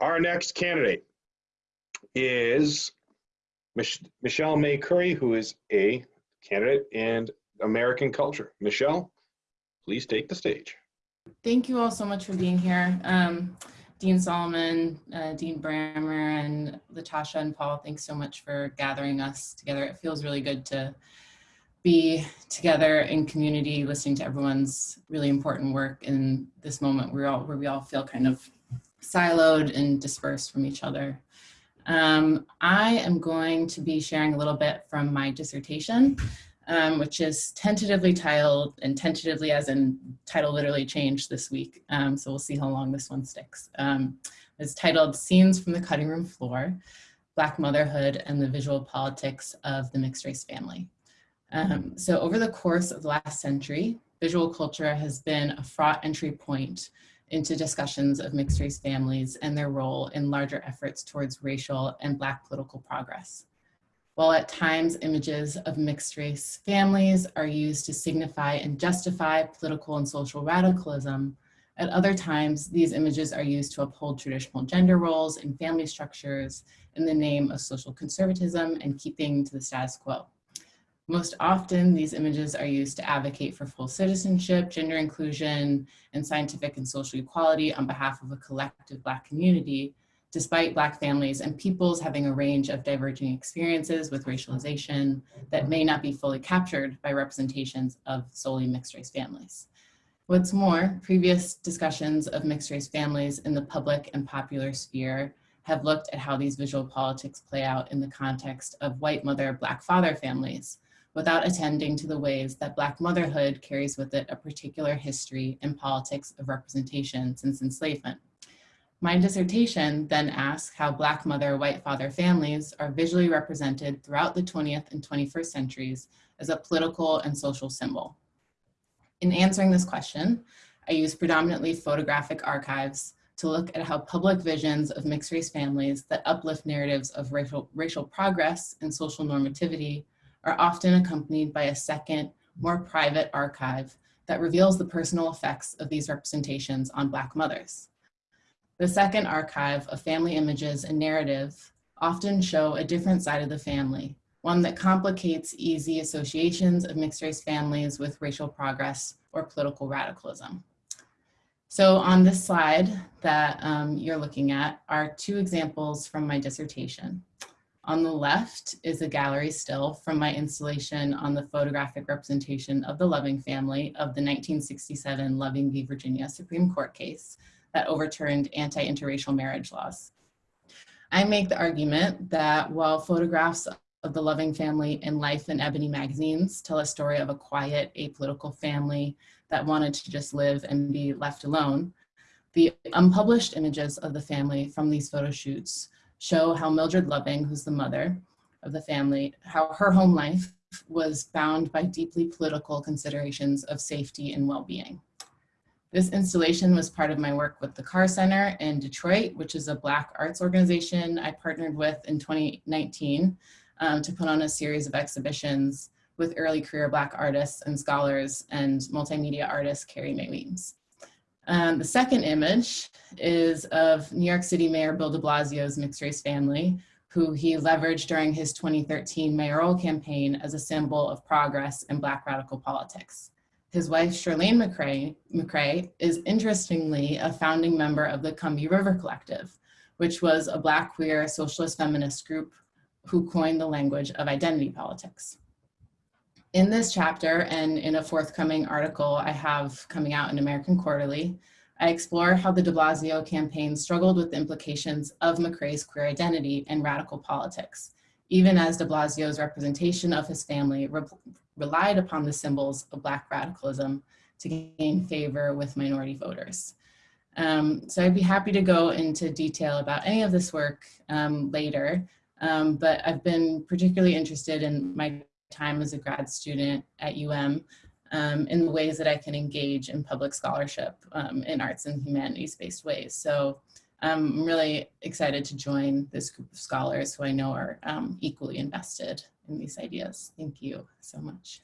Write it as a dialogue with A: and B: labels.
A: Our next candidate is Mich- Michelle May Curry, who is a candidate in American culture. Michelle, please take the stage.
B: Thank you all so much for being here. Um, Dean Solomon, uh, Dean Brammer, and Latasha and Paul, thanks so much for gathering us together. It feels really good to be together in community, listening to everyone's really important work in this moment where, all, where we all feel kind of siloed and dispersed from each other. Um, I am going to be sharing a little bit from my dissertation um, which is tentatively titled, and tentatively as in title literally changed this week. Um, so we'll see how long this one sticks. Um, it's titled Scenes from the Cutting Room Floor, Black Motherhood and the Visual Politics of the Mixed Race Family. Um, so over the course of the last century, visual culture has been a fraught entry point into discussions of mixed race families and their role in larger efforts towards racial and Black political progress. While at times images of mixed race families are used to signify and justify political and social radicalism, at other times, these images are used to uphold traditional gender roles and family structures in the name of social conservatism and keeping to the status quo. Most often, these images are used to advocate for full citizenship, gender inclusion, and scientific and social equality on behalf of a collective Black community, despite Black families and peoples having a range of diverging experiences with racialization that may not be fully captured by representations of solely mixed race families. What's more, previous discussions of mixed race families in the public and popular sphere have looked at how these visual politics play out in the context of white mother, black father families, without attending to the ways that black motherhood carries with it a particular history and politics of representation since enslavement. My dissertation then asks how Black mother, white father families are visually represented throughout the 20th and 21st centuries as a political and social symbol. In answering this question, I use predominantly photographic archives to look at how public visions of mixed race families that uplift narratives of racial, racial progress and social normativity are often accompanied by a second, more private archive that reveals the personal effects of these representations on Black mothers. The second archive of family images and narrative often show a different side of the family, one that complicates easy associations of mixed race families with racial progress or political radicalism. So on this slide that um, you're looking at are two examples from my dissertation. On the left is a gallery still from my installation on the photographic representation of the Loving family of the 1967 Loving v. Virginia Supreme Court case, that overturned anti-interracial marriage laws. I make the argument that while photographs of the Loving family in Life and Ebony magazines tell a story of a quiet, apolitical family that wanted to just live and be left alone, the unpublished images of the family from these photo shoots show how Mildred Loving, who's the mother of the family, how her home life was bound by deeply political considerations of safety and well-being. This installation was part of my work with the Carr Center in Detroit, which is a Black arts organization I partnered with in 2019 um, to put on a series of exhibitions with early career Black artists and scholars and multimedia artist Carrie Mae Weems. Um, the second image is of New York City Mayor Bill de Blasio's mixed race family, who he leveraged during his 2013 mayoral campaign as a symbol of progress in Black radical politics. His wife, Chirlane McCray, McCray, is interestingly a founding member of the Combahee River Collective, which was a Black queer socialist feminist group who coined the language of identity politics. In this chapter and in a forthcoming article I have coming out in American Quarterly, I explore how the de Blasio campaign struggled with the implications of McCray's queer identity and radical politics, even as de Blasio's representation of his family relied upon the symbols of Black radicalism to gain favor with minority voters. Um, so I'd be happy to go into detail about any of this work um, later, um, but I've been particularly interested in my time as a grad student at UM um, in the ways that I can engage in public scholarship um, in arts and humanities-based ways. So I'm really excited to join this group of scholars who I know are um, equally invested in these ideas. Thank you so much.